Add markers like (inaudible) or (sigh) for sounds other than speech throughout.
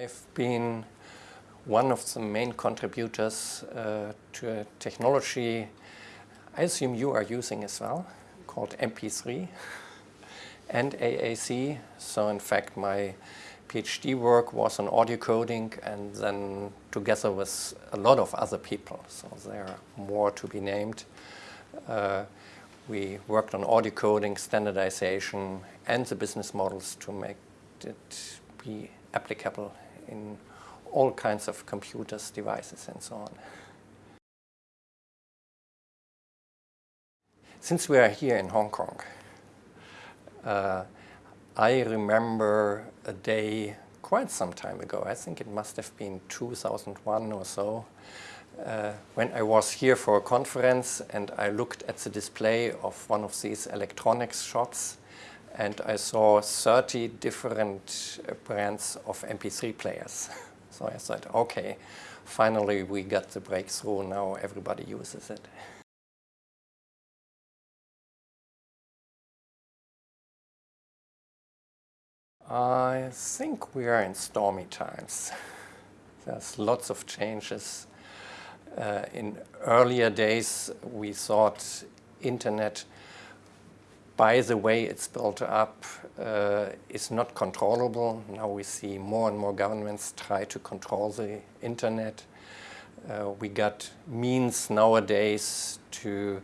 I've been one of the main contributors uh, to a technology I assume you are using as well, called MP3 (laughs) and AAC. So in fact my PhD work was on audio coding and then together with a lot of other people, so there are more to be named. Uh, we worked on audio coding, standardization and the business models to make it be applicable in all kinds of computers, devices and so on. Since we are here in Hong Kong, uh, I remember a day quite some time ago, I think it must have been 2001 or so, uh, when I was here for a conference and I looked at the display of one of these electronics shops and I saw 30 different uh, brands of MP3 players. (laughs) so I thought, okay, finally we got the breakthrough, now everybody uses it. I think we are in stormy times. (laughs) There's lots of changes. Uh, in earlier days, we thought internet, by the way it's built up, uh, is not controllable. Now we see more and more governments try to control the internet. Uh, we got means nowadays to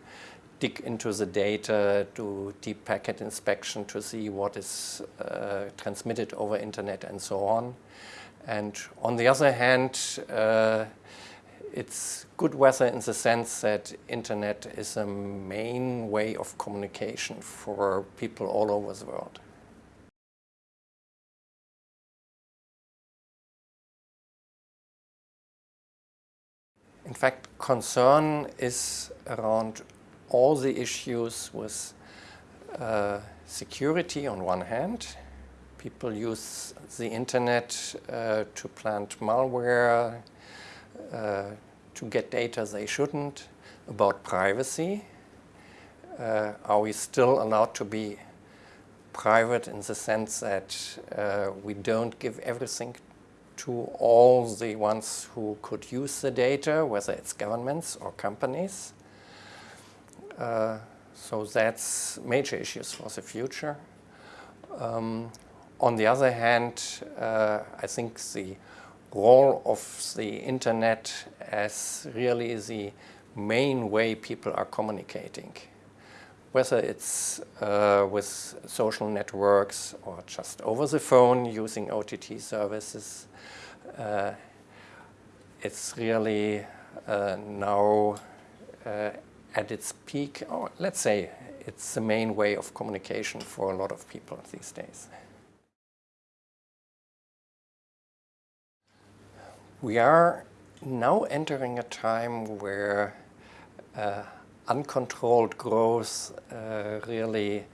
dig into the data, do deep packet inspection to see what is uh, transmitted over internet and so on. And on the other hand, uh, it's good weather in the sense that internet is a main way of communication for people all over the world. In fact, concern is around all the issues with uh, security on one hand. People use the internet uh, to plant malware, uh, to get data they shouldn't, about privacy. Uh, are we still allowed to be private in the sense that uh, we don't give everything to all the ones who could use the data, whether it's governments or companies? Uh, so that's major issues for the future. Um, on the other hand, uh, I think the role of the internet as really the main way people are communicating. Whether it's uh, with social networks or just over the phone using OTT services, uh, it's really uh, now uh, at its peak, or let's say it's the main way of communication for a lot of people these days. We are now entering a time where uh, uncontrolled growth uh, really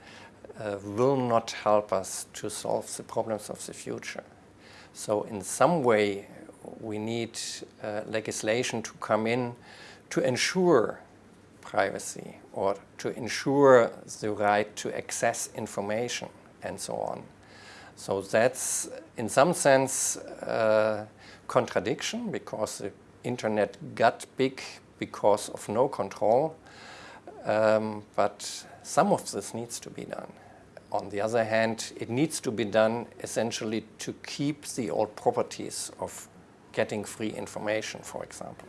uh, will not help us to solve the problems of the future. So in some way we need uh, legislation to come in to ensure privacy or to ensure the right to access information and so on. So that's in some sense a contradiction because the internet got big because of no control, um, but some of this needs to be done. On the other hand, it needs to be done essentially to keep the old properties of getting free information, for example.